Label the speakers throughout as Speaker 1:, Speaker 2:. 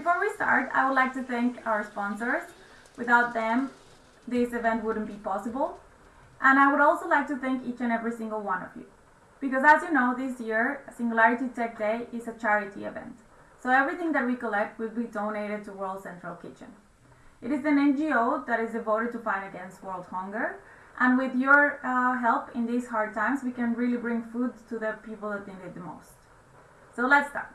Speaker 1: before we start, I would like to thank our sponsors. Without them, this event wouldn't be possible. And I would also like to thank each and every single one of you. Because as you know, this year, Singularity Tech Day is a charity event. So everything that we collect will be donated to World Central Kitchen. It is an NGO that is devoted to fight against world hunger. And with your uh, help in these hard times, we can really bring food to the people that need it the most. So let's start.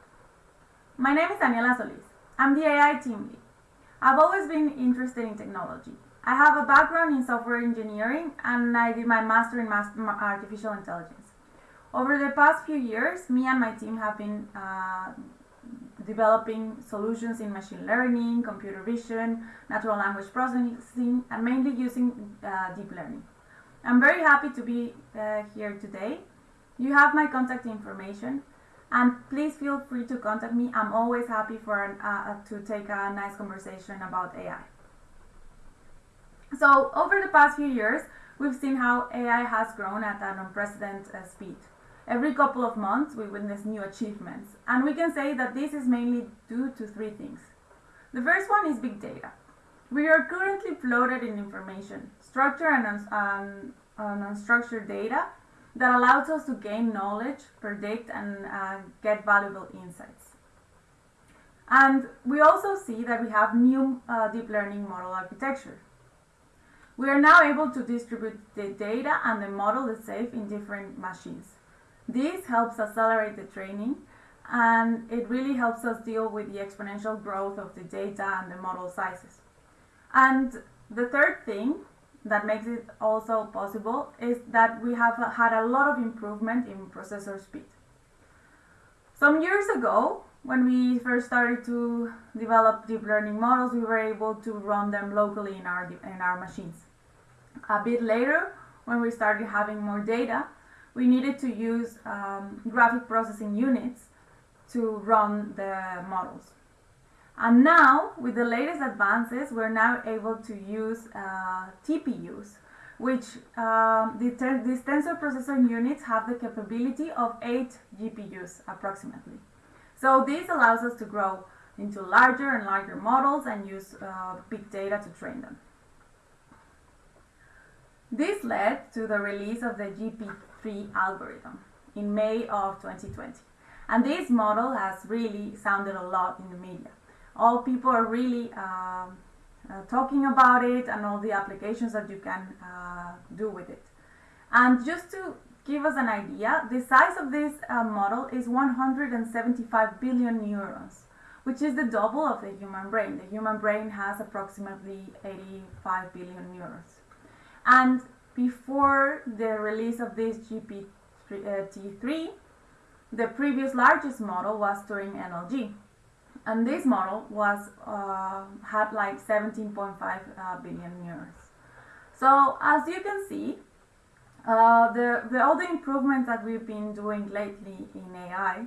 Speaker 1: My name is Daniela Solis. I'm the AI team lead. I've always been interested in technology. I have a background in software engineering and I did my master in artificial intelligence. Over the past few years, me and my team have been uh, developing solutions in machine learning, computer vision, natural language processing, and mainly using uh, deep learning. I'm very happy to be uh, here today. You have my contact information, and please feel free to contact me. I'm always happy for an, uh, to take a nice conversation about AI. So over the past few years, we've seen how AI has grown at an unprecedented uh, speed. Every couple of months, we witness new achievements, and we can say that this is mainly due to three things. The first one is big data. We are currently flooded in information, structured and, um, unstructured data that allows us to gain knowledge, predict, and uh, get valuable insights. And we also see that we have new uh, deep learning model architecture. We are now able to distribute the data and the model itself in different machines. This helps accelerate the training and it really helps us deal with the exponential growth of the data and the model sizes. And the third thing that makes it also possible is that we have had a lot of improvement in processor speed. Some years ago, when we first started to develop deep learning models, we were able to run them locally in our, in our machines. A bit later, when we started having more data, we needed to use um, graphic processing units to run the models. And now, with the latest advances, we're now able to use uh, TPUs, which um, the these tensor processing units have the capability of 8 GPUs approximately. So this allows us to grow into larger and larger models and use uh, big data to train them. This led to the release of the GPT-3 algorithm in May of 2020. And this model has really sounded a lot in the media. All people are really uh, uh, talking about it and all the applications that you can uh, do with it. And just to give us an idea, the size of this uh, model is 175 billion neurons, which is the double of the human brain. The human brain has approximately 85 billion neurons. And before the release of this GPT-3, the previous largest model was Turing NLG. And this model was uh, had like 17.5 uh, billion neurons. So as you can see, uh, the, the, all the improvements that we've been doing lately in AI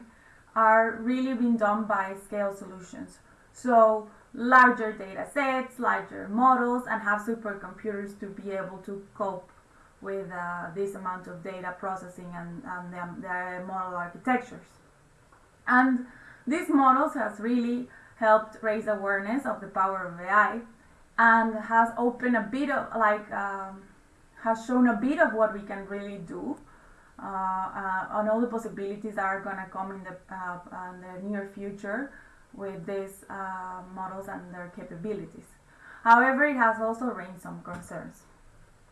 Speaker 1: are really being done by scale solutions. So larger data sets, larger models, and have supercomputers to be able to cope with uh, this amount of data processing and, and the, the, model architectures. And these models has really helped raise awareness of the power of AI and has opened a bit of like um, has shown a bit of what we can really do uh, uh, on all the possibilities that are going to come in the, uh, in the near future with these uh, models and their capabilities. However, it has also raised some concerns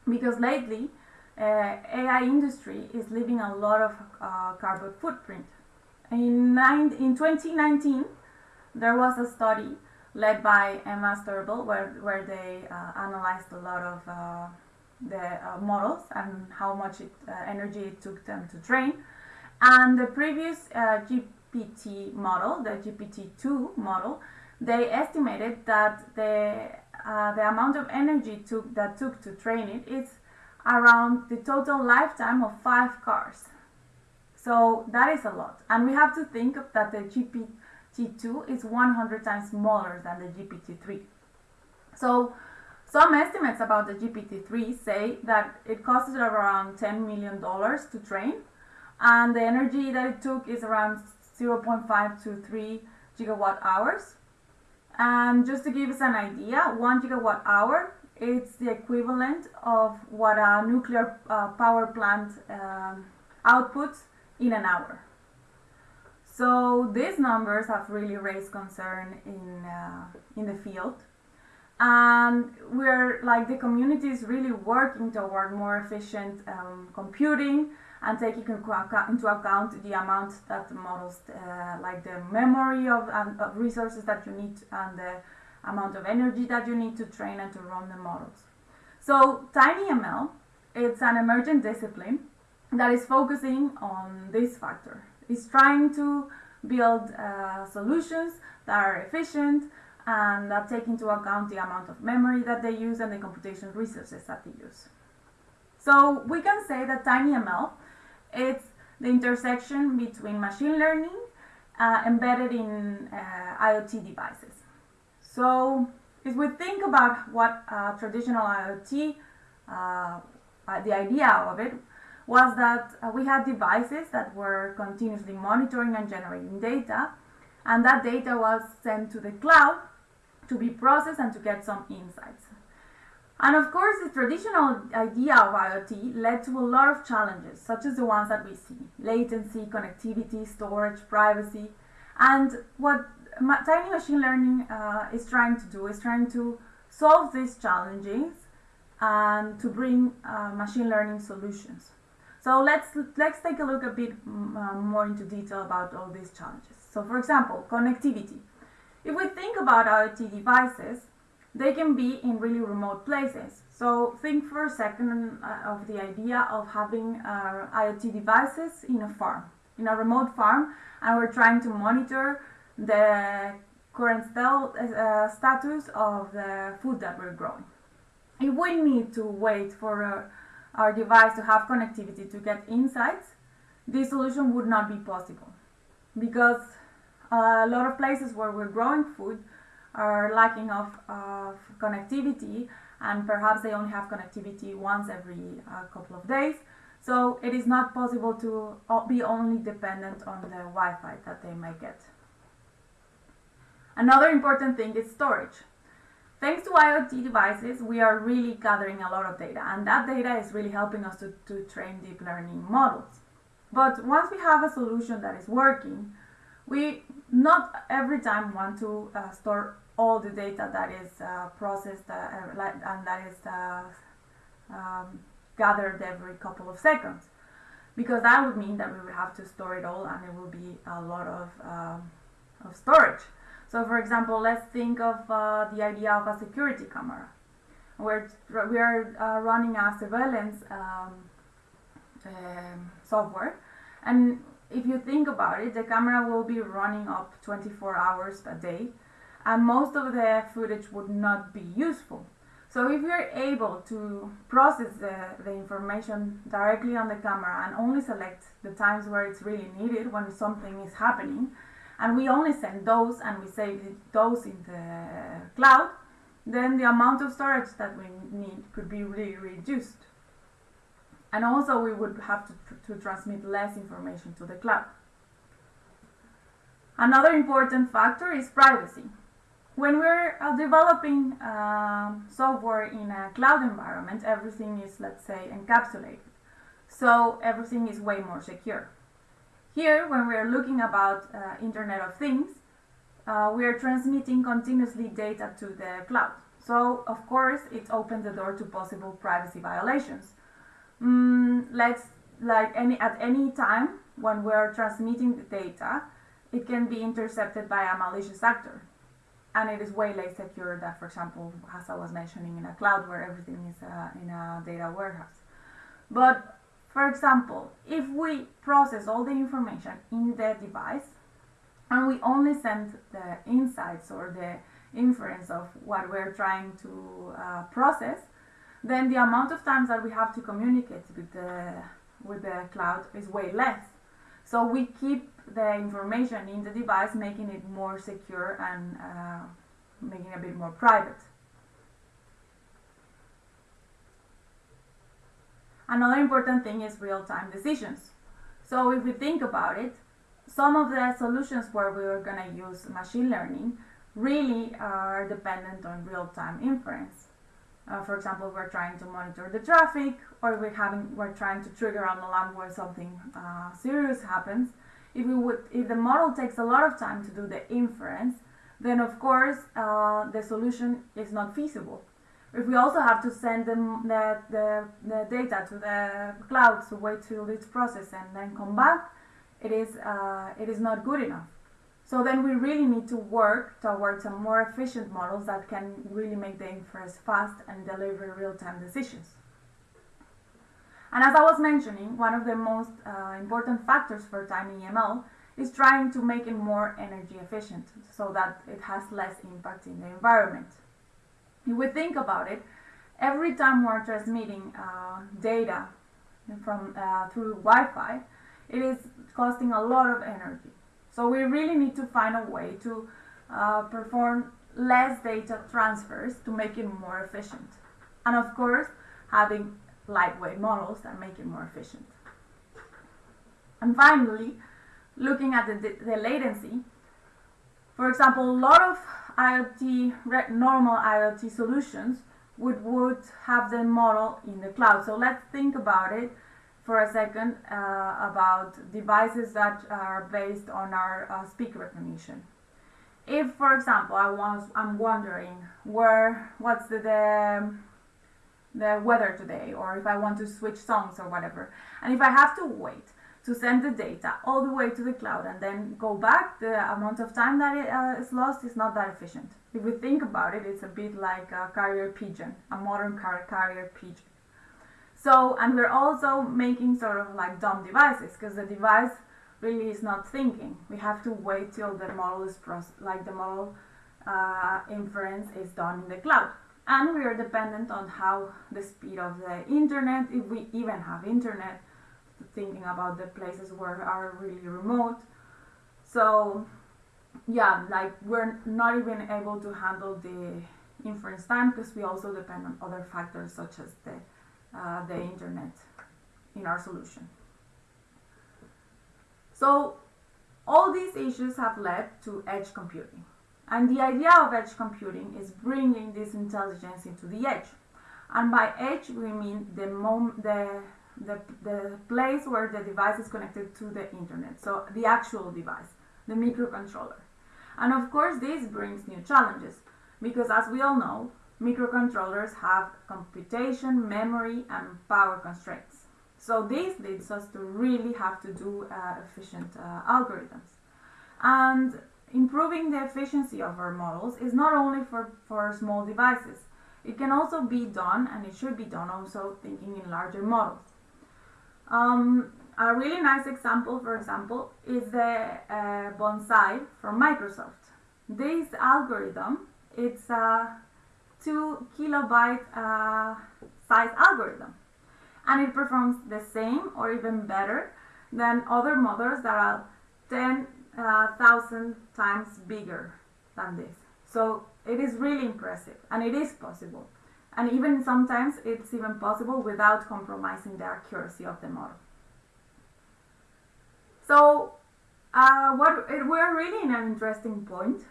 Speaker 1: because lately uh, AI industry is leaving a lot of uh, carbon footprint. In, nine, in 2019, there was a study led by Emma Strubell where, where they uh, analyzed a lot of uh, the uh, models and how much it, uh, energy it took them to train. And the previous GPT model, the GPT-2 model, they estimated that the uh, the amount of energy took, that took to train it is around the total lifetime of five cars. So that is a lot. And we have to think that the GPT-2 is 100 times smaller than the GPT-3. So some estimates about the GPT-3 say that it costed around $10 million to train and the energy that it took is around 0.5 to 3 gigawatt hours. And just to give us an idea, one gigawatt hour it's the equivalent of what a nuclear uh, power plant um, outputs in an hour. So these numbers have really raised concern in uh, in the field, and we're like the community is really working toward more efficient um, computing and taking into account the amount that the models, uh, like the memory of, of resources that you need and the amount of energy that you need to train and to run the models. So TinyML, it's an emergent discipline that is focusing on this factor. It's trying to build uh, solutions that are efficient and that take into account the amount of memory that they use and the computation resources that they use. So we can say that TinyML it's the intersection between machine learning uh, embedded in uh, IoT devices. So if we think about what uh, traditional IoT, uh, the idea of it was that uh, we had devices that were continuously monitoring and generating data, and that data was sent to the cloud to be processed and to get some insights. And of course, the traditional idea of IoT led to a lot of challenges, such as the ones that we see latency, connectivity, storage, privacy. And what tiny machine learning uh, is trying to do is trying to solve these challenges and to bring uh, machine learning solutions. So let's let's take a look a bit mm, uh, more into detail about all these challenges. So for example, connectivity. If we think about IoT devices, they can be in really remote places. So think for a second uh, of the idea of having uh, IoT devices in a farm, in a remote farm, and we're trying to monitor the current uh, status of the food that we're growing. If we need to wait for uh, our device to have connectivity to get insights, this solution would not be possible because a lot of places where we're growing food are lacking of, of connectivity and perhaps they only have connectivity once every uh, couple of days. So it is not possible to uh, be only dependent on the Wi-Fi that they may get. Another important thing is storage. Thanks to IoT devices, we are really gathering a lot of data, and that data is really helping us to, to train deep learning models. But once we have a solution that is working, we not every time want to uh, store all the data that is uh, processed uh, and that is uh, um, gathered every couple of seconds because that would mean that we would have to store it all and it will be a lot of, um, of storage. So for example, let's think of uh, the idea of a security camera. We're, we are uh, running a surveillance um, um, software and if you think about it, the camera will be running up 24 hours a day and most of the footage would not be useful. So if you're able to process the, the information directly on the camera and only select the times where it's really needed when something is happening, and we only send those and we save those in the cloud, then the amount of storage that we need could be really reduced. And also we would have to, to transmit less information to the cloud. Another important factor is privacy. When we're uh, developing uh, software in a cloud environment, everything is, let's say, encapsulated. So everything is way more secure. Here, when we are looking about uh, Internet of Things, uh, we are transmitting continuously data to the cloud. So, of course, it opens the door to possible privacy violations. Mm, let's, like any at any time when we are transmitting the data, it can be intercepted by a malicious actor. And it is way less secure than, for example, as I was mentioning, in a cloud where everything is uh, in a data warehouse. But for example, if we process all the information in the device and we only send the insights or the inference of what we're trying to uh, process, then the amount of times that we have to communicate with the, with the cloud is way less. So we keep the information in the device, making it more secure and uh, making it a bit more private. Another important thing is real-time decisions. So if we think about it, some of the solutions where we are going to use machine learning really are dependent on real-time inference. Uh, for example, we're trying to monitor the traffic, or we're having we're trying to trigger an alarm where something uh, serious happens. If we would, if the model takes a lot of time to do the inference, then of course uh, the solution is not feasible. If we also have to send them the, the, the data to the cloud to wait till it's processed and then come back, it is uh, it is not good enough. So then we really need to work towards some more efficient models that can really make the inference fast and deliver real-time decisions. And as I was mentioning, one of the most uh, important factors for TinyML is trying to make it more energy efficient so that it has less impact in the environment. If we think about it, every time we're transmitting uh, data from uh, through Wi-Fi, it is costing a lot of energy. So we really need to find a way to uh, perform less data transfers to make it more efficient. And of course, having lightweight models that make it more efficient. And finally, looking at the, the latency, for example, a lot of IoT, normal IoT solutions would, would have the model in the cloud. So let's think about it for a second uh, about devices that are based on our uh, speak recognition. If, for example, I was I'm wondering where what's the, the the weather today, or if I want to switch songs or whatever, and if I have to wait to send the data all the way to the cloud and then go back, the amount of time that it, uh, is lost is not that efficient. If we think about it, it's a bit like a carrier pigeon, a modern car carrier pigeon. So, and we're also making sort of like dumb devices because the device really is not thinking. We have to wait till the model is like the model uh, inference is done in the cloud. And we are dependent on how the speed of the internet, if we even have internet, thinking about the places where are really remote. So yeah, like we're not even able to handle the inference time because we also depend on other factors such as the uh, the internet in our solution. So all these issues have led to edge computing. And the idea of edge computing is bringing this intelligence into the edge. And by edge, we mean the, the, the, the place where the device is connected to the internet. So the actual device, the microcontroller. And of course, this brings new challenges because as we all know, microcontrollers have computation, memory, and power constraints. So this leads us to really have to do uh, efficient uh, algorithms. And improving the efficiency of our models is not only for, for small devices. It can also be done, and it should be done also thinking in larger models. Um, a really nice example, for example, is the uh, Bonsai from Microsoft. This algorithm, it's a 2 kilobyte uh, size algorithm. And it performs the same or even better than other models that are 10,000 uh, times bigger than this. So it is really impressive and it is possible. And even sometimes it's even possible without compromising the accuracy of the model. So uh, what we're really in an interesting point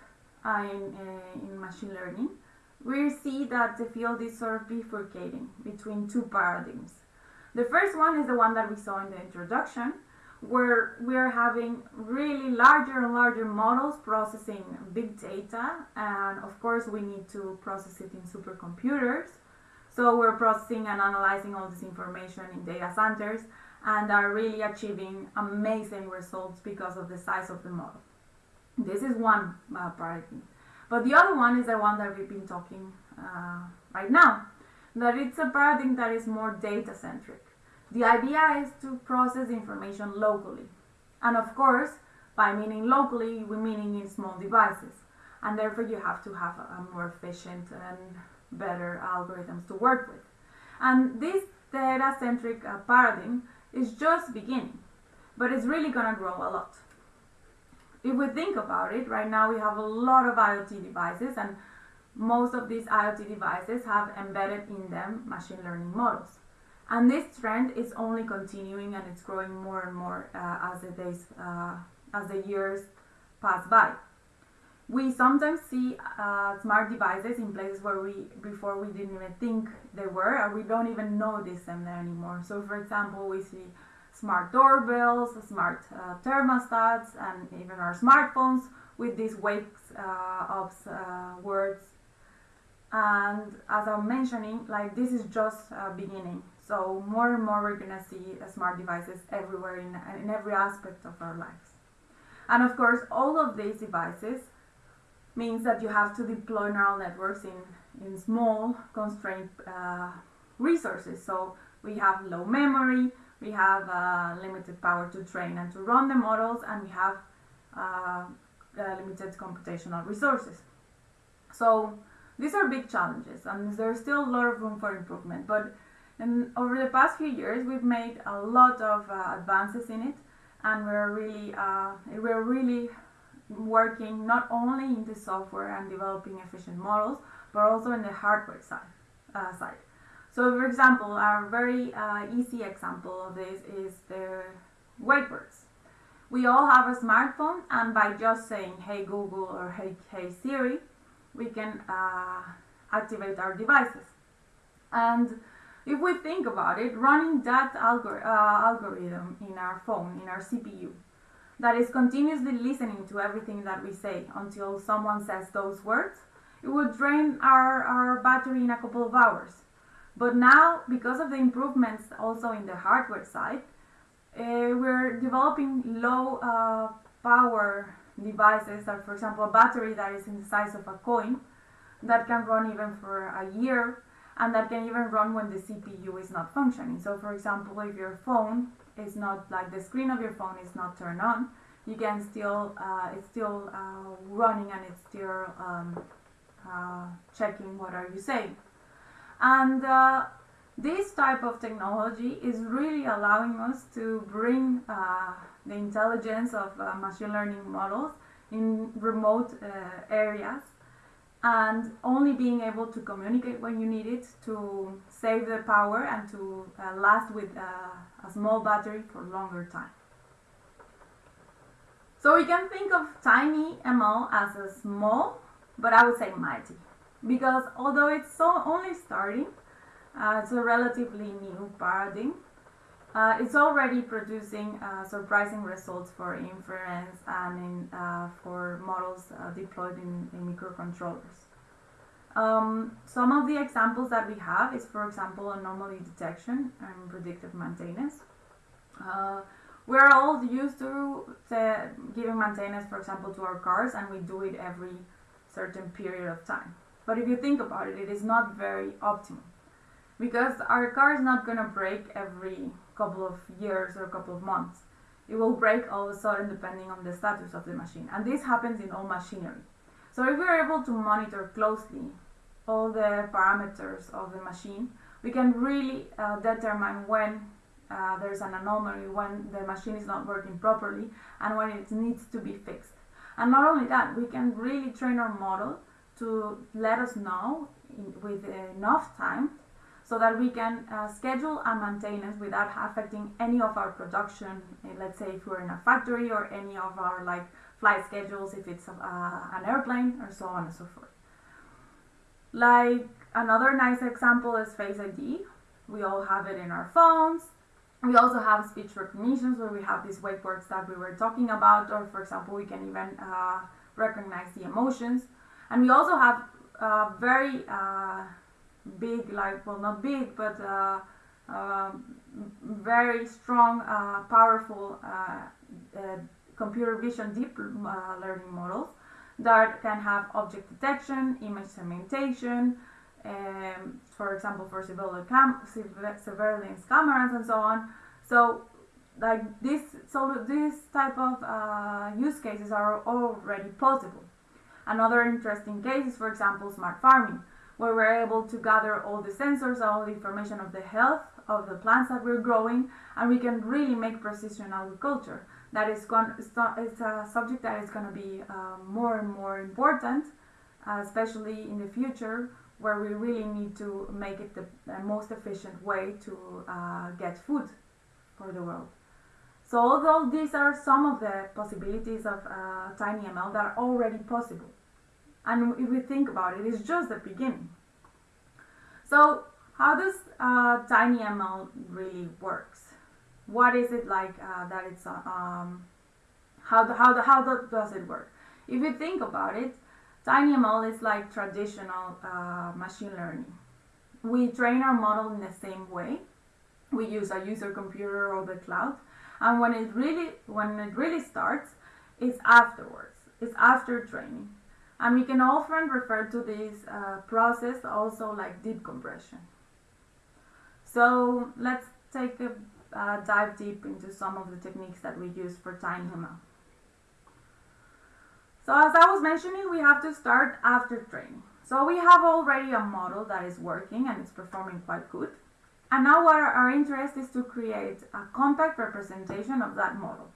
Speaker 1: uh, in, uh, in machine learning we see that the field is sort of bifurcating between two paradigms. The first one is the one that we saw in the introduction, where we're having really larger and larger models processing big data, and of course we need to process it in supercomputers. So we're processing and analyzing all this information in data centers and are really achieving amazing results because of the size of the model. This is one uh, paradigm. But the other one is the one that we've been talking uh, right now, that it's a paradigm that is more data centric. The idea is to process information locally. And of course, by meaning locally, we're meaning in small devices. And therefore, you have to have a more efficient and better algorithms to work with. And this data centric uh, paradigm is just beginning, but it's really going to grow a lot if we think about it, right now we have a lot of IoT devices and most of these IoT devices have embedded in them machine learning models. And this trend is only continuing and it's growing more and more uh, as the days, uh, as the years pass by. we sometimes see uh, smart devices in places where we before we didn't even think they were and we don't even notice them there anymore. So for example we see smart doorbells smart uh, thermostats and even our smartphones with these wakes uh, ups uh, words. And as i'm mentioning like this is just a beginning so more and more we're gonna see smart devices everywhere in, in every aspect of our lives and of course all of these devices means that you have to deploy neural networks in, in small constrained uh, resources. So we have low memory, we have uh, limited power to train and to run the models, and we have uh, uh limited computational resources. So these are big challenges, and there's still a lot of room for improvement. But in, over the past few years, we've made a lot of uh, advances in it, and we're really uh, we're really working not only in the software and developing efficient models, but also in the hardware side. Uh, side. So, for example, a very uh, easy example of this is the wake words. We all have a smartphone, and by just saying "Hey Google" or "Hey Hey Siri," we can uh, activate our devices. And if we think about it, running that algor- uh, algorithm in our phone, in our CPU, that is continuously listening to everything that we say until someone says those words, it would drain our, our battery in a couple of hours. But now, because of the improvements also in the hardware side, uh, we're developing low uh, power devices that, for example, a battery that is in the size of a coin that can run even for a year and that can even run when the CPU is not functioning. So, for example, if your phone is not like the screen of your phone is not turned on, you can still uh, it's still uh, running and it's still um, uh, checking what are you saying. And uh, this type of technology is really allowing us to bring uh, the intelligence of uh, machine learning models in remote areas and only being able to communicate when you need it to save the power and to uh, last with uh, a small battery for longer time. So we can think of tiny ML as a small, but I would say mighty, because although it's so only starting, uh, it's a relatively new paradigm. Uh, it's already producing uh, surprising results for inference and in, uh, for models uh, deployed in, in microcontrollers. Um, some of the examples that we have is, for example, anomaly detection and predictive maintenance. Uh, we're all used to giving maintenance, for example, to our cars, and we do it every certain period of time. But if you think about it, it is not very optimal because our car is not going to break every couple of years or a couple of months. It will break all of a sudden depending on the status of the machine. And this happens in all machinery. So if we're able to monitor closely all the parameters of the machine, we can really uh, determine when uh, there's an anomaly, when the machine is not working properly, and when it needs to be fixed. And not only that, we can really train our model to let us know in, with enough time so that we can uh, schedule a maintenance without affecting any of our production. Eh, let's say if we're in a factory or any of our like flight schedules, if it's uh, an airplane or so on and so forth. Like another nice example is Face ID. We all have it in our phones. We also have speech recognitions where we have these wake words that we were talking about, or for example, we can even uh, recognize the emotions. And we also have uh, very uh, big, like, well, not big, but uh, um, very strong, uh, powerful uh, computer vision deep learning models that can have object detection, image segmentation, um, for example, for surveillance, cam surveillance cameras and so on. So, like this, so this type of uh, use cases are already possible. Another interesting case is, for example, smart farming, where we're able to gather all the sensors, all the information of the health of the plants that we're growing, and we can really make precision agriculture that is going it's a subject that is going to be uh, more and more important, uh, especially in the future where we really need to make it the, most efficient way to uh, get food for the world. So although these are some of the possibilities of uh, TinyML that are already possible, and if we think about it, it's just the beginning. So how does uh, TinyML really works? What is it like uh, that it's, uh, um, how, the, how, the, how the, does it work? If you think about it, TinyML is like traditional uh, machine learning. We train our model in the same way. We use a user computer or the cloud. And when it really, when it really starts, it's afterwards. It's after training. And we can often refer to this uh, process also like deep compression. So let's take a uh, dive deep into some of the techniques that we use for TinyML. So as I was mentioning, we have to start after training. So we have already a model that is working and it's performing quite good. And now our, our interest is to create a compact representation of that model.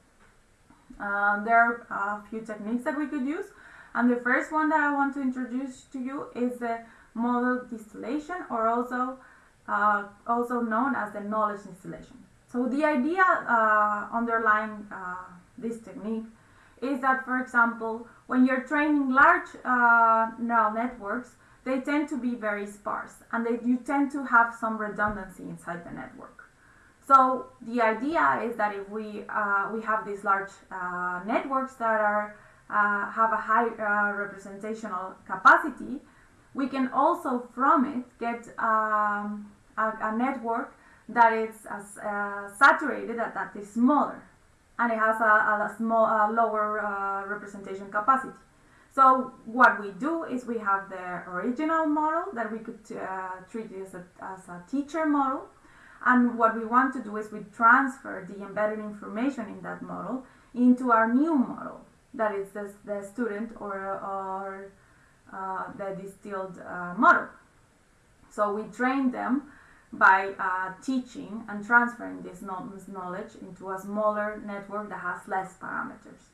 Speaker 1: Uh, there are a few techniques that we could use. And the first one that I want to introduce to you is the model distillation or also, uh, also known as the knowledge distillation. So the idea uh, underlying uh, this technique is that, for example, when you're training large uh, neural networks, they tend to be very sparse and they, you tend to have some redundancy inside the network. So the idea is that if we, uh, we have these large uh, networks that are, uh, have a high uh, representational capacity, we can also from it get um, a, a, network that is as, uh, saturated that, that is smaller and it has a, a small, a lower uh, representation capacity. So what we do is we have the original model that we could uh, treat as a, as a teacher model. And what we want to do is we transfer the embedded information in that model into our new model, that is the, the student or, or uh, the distilled uh, model. So we train them by uh, teaching and transferring this knowledge into a smaller network that has less parameters.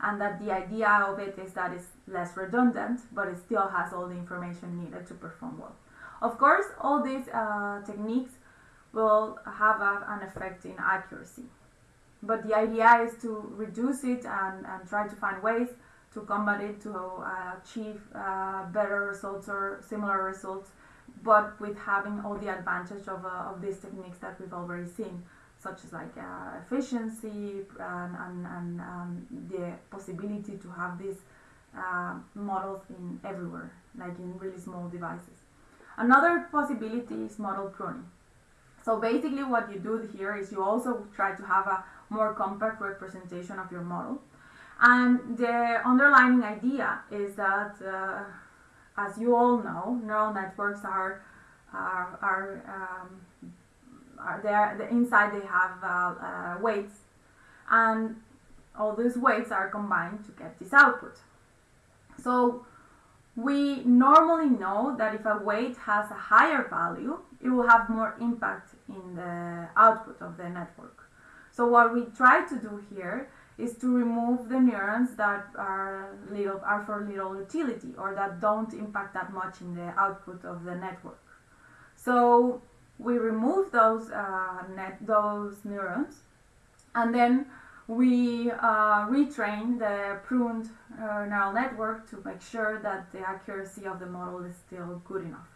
Speaker 1: And that the idea of it is that it's less redundant, but it still has all the information needed to perform well. Of course, all these uh, techniques will have an effect in accuracy. But the idea is to reduce it and, and try to find ways to combat it to uh, achieve uh, better results or similar results but with having all the advantage of, uh, of these techniques that we've already seen, such as like uh, efficiency and, and, and um, the possibility to have these uh, models in everywhere, like in really small devices. Another possibility is model pruning. So basically what you do here is you also try to have a more compact representation of your model. And the underlying idea is that uh, as you all know, neural networks are are are, um, are there. The inside they have uh, uh, weights, and all these weights are combined to get this output. So we normally know that if a weight has a higher value, it will have more impact in the output of the network. So what we try to do here is to remove the neurons that are little are for little utility or that don't impact that much in the output of the network. So we remove those uh, net those neurons, and then we uh, retrain the pruned uh, neural network to make sure that the accuracy of the model is still good enough.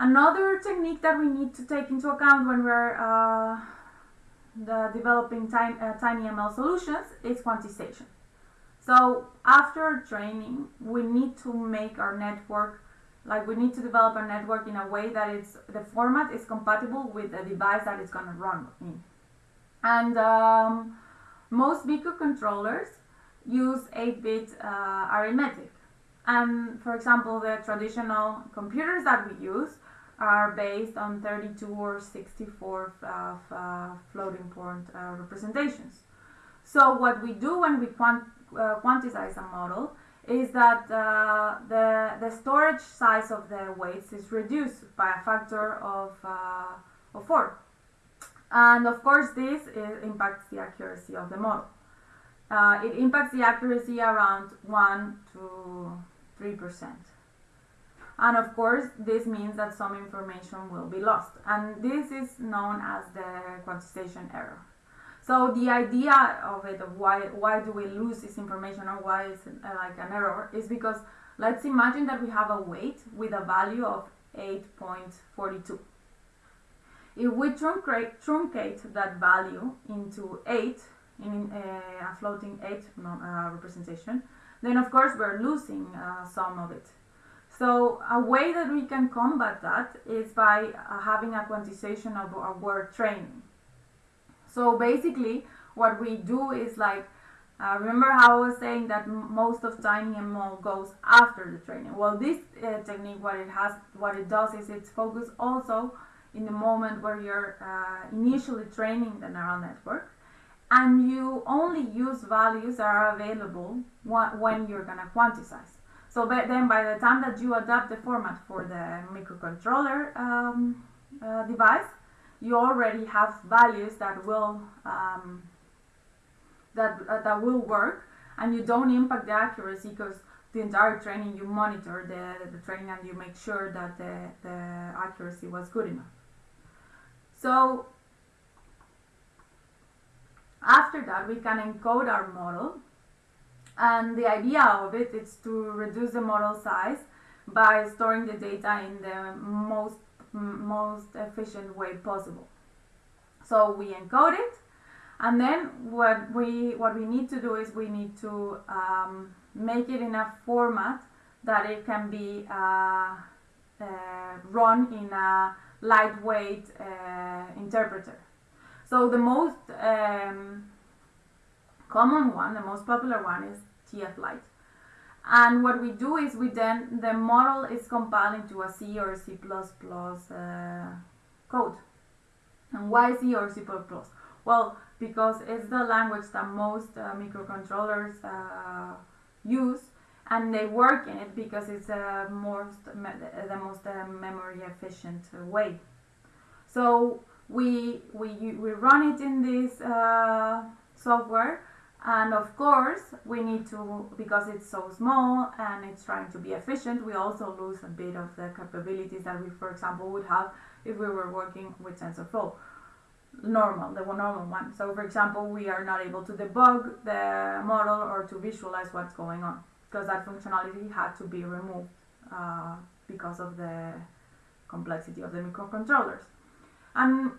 Speaker 1: Another technique that we need to take into account when we're uh, the developing tiny, uh, solutions is quantization. So after training, we need to make our network, like we need to develop our network in a way that it's the format is compatible with the device that it's going to run in. And um, most BICU controllers use 8-bit uh, arithmetic. And for example, the traditional computers that we use are based on 32 or 64 uh, uh, floating point uh, representations. So what we do when we quant uh, quantize a model is that uh, the, the storage size of the weights is reduced by a factor of, uh, of 4. And of course this is, impacts the accuracy of the model. it impacts the accuracy around 1 to 3 percent. And of course, this means that some information will be lost. And this is known as the quantization error. So the idea of it, of why why do we lose this information or why it's uh, like an error, is because let's imagine that we have a weight with a value of 8.42. If we truncate, truncate that value into 8, in uh, a floating 8 uh, representation, then of course we're losing uh, some of it. So a way that we can combat that is by uh, having a quantization of our training. So basically, what we do is like, uh, remember how I was saying that most of TinyML goes after the training. Well, this uh, technique, what it has, what it does is it's focused also in the moment where you're uh, initially training the neural network, and you only use values that are available when you're gonna quantize. So then, by the time that you adapt the format for the microcontroller um, uh, device, you already have values that will um, that uh, that will work, and you don't impact the accuracy because the entire training you monitor the, the training and you make sure that the, the accuracy was good enough. So after that, we can encode our model, and the idea of it is to reduce the model size by storing the data in the most most efficient way possible. So we encode it, and then what we what we need to do is we need to um, make it in a format that it can be uh, uh, run in a lightweight uh, interpreter. So the most um, common one, the most popular one is TF-Lite. And what we do is we then, the model is compiled into a C or C++ uh, code. And why C or C++? Well, because it's the language that most uh, microcontrollers uh, use and they work in it because it's the most, the most uh, memory efficient way. So we, we, we run it in this uh, software and of course we need to because it's so small and it's trying to be efficient we also lose a bit of the capabilities that we for example would have if we were working with TensorFlow. Normal the normal one. So for example we are not able to debug the model or to visualize what's going on because that functionality had to be removed uh, because of the complexity of the microcontrollers. And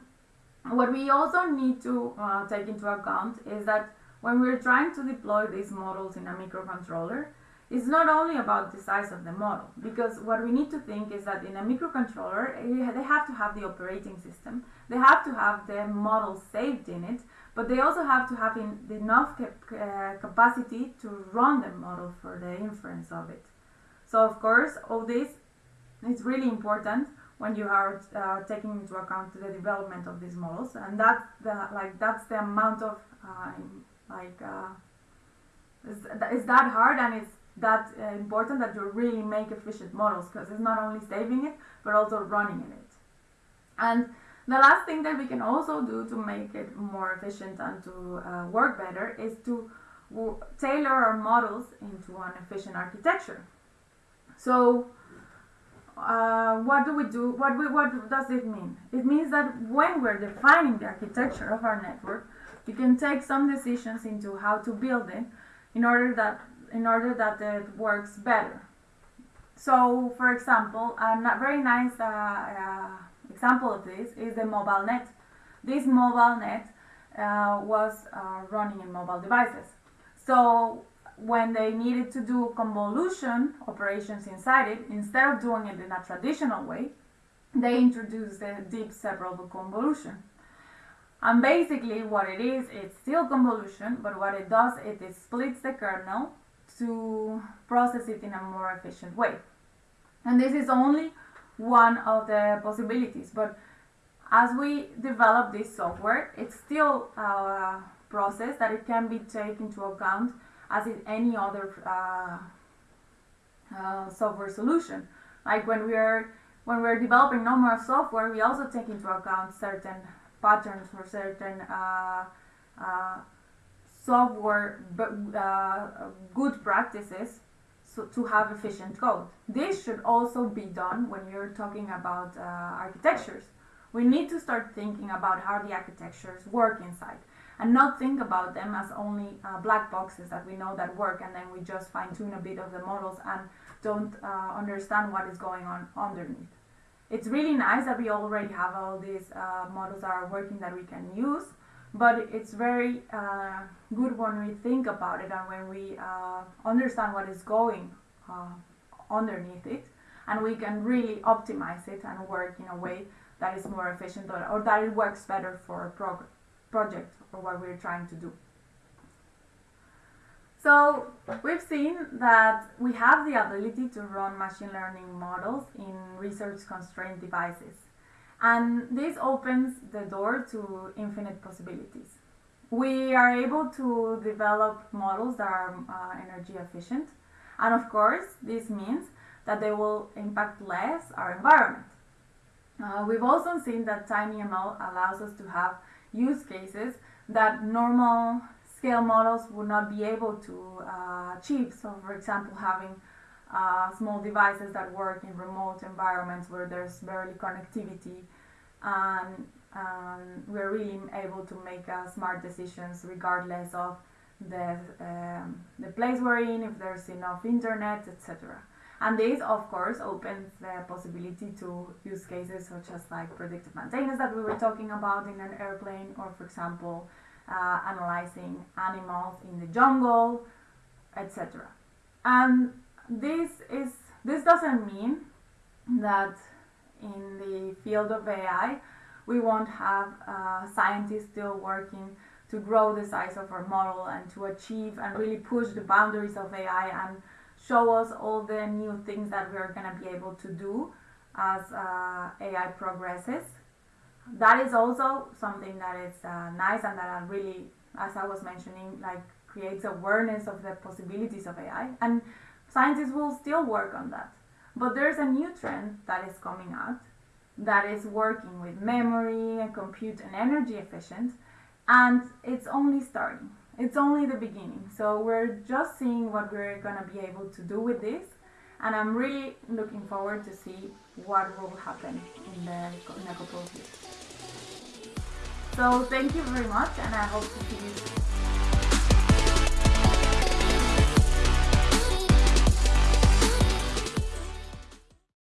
Speaker 1: what we also need to uh, take into account is that when we're trying to deploy these models in a microcontroller, it's not only about the size of the model, because what we need to think is that in a microcontroller, eh, they have to have the operating system, they have to have the model saved in it, but they also have to have enough cap uh, capacity to run the model for the inference of it. So of course, all this is really important when you are uh, taking into account the development of these models, and that's the like that's the amount of uh, like uh, it's, it's that hard and it's that uh, important that you really make efficient models because it's not only saving it but also running in it. And the last thing that we can also do to make it more efficient and to uh, work better is to tailor our models into an efficient architecture. So uh, what do we do what we, what does it mean? It means that when we're defining the architecture of our network you can take some decisions into how to build it in order that in order that it works better. So, for example, a very nice uh, uh, example of this is the mobile net. This mobile net uh, was uh, running in mobile devices. So, when they needed to do convolution operations inside it, instead of doing it in a traditional way, they introduced the deep separable convolution. And basically what it is, it's still convolution, but what it does, it, it splits the kernel to process it in a more efficient way. And this is only one of the possibilities, but as we develop this software, it's still a process that it can be taken into account as in any other uh, uh, software solution. Like when we are when we're developing normal software, we also take into account certain patterns for certain uh, uh, software uh, good practices so to have efficient code. This should also be done when you're talking about uh, architectures. We need to start thinking about how the architectures work inside and not think about them as only uh, black boxes that we know that work and then we just fine tune a bit of the models and don't uh, understand what is going on underneath. It's really nice that we already have all these uh, models that are working that we can use, but it's very uh, good when we think about it and when we uh, understand what is going uh, underneath it and we can really optimize it and work in a way that is more efficient or, or that it works better for a prog project or what we're trying to do. So we've seen that we have the ability to run machine learning models in research constrained devices. And this opens the door to infinite possibilities. We are able to develop models that are uh, energy efficient. And of course, this means that they will impact less our environment. Uh, we've also seen that TinyML allows us to have use cases that normal scale models would not be able to uh, achieve. So, for example, having uh, small devices that work in remote environments where there's barely connectivity, and um, we're really able to make uh, smart decisions regardless of the um, the place we're in, if there's enough internet, etc. And this, of course, opens the possibility to use cases such as like predictive maintenance that we were talking about in an airplane, or for example, uh, analyzing animals in the jungle, etc. And this is this doesn't mean that in the field of AI we won't have uh, scientists still working to grow the size of our model and to achieve and really push the boundaries of AI and show us all the new things that we're going to be able to do as uh, AI progresses that is also something that is uh, nice and that I really, as I was mentioning, like creates awareness of the possibilities of AI. And scientists will still work on that. But there's a new trend that is coming out that is working with memory and compute and energy efficient, and it's only starting. It's only the beginning. So we're just seeing what we're gonna be able to do with this, and I'm really looking forward to see what will happen in the in a couple of years. So thank you very much and I hope to see you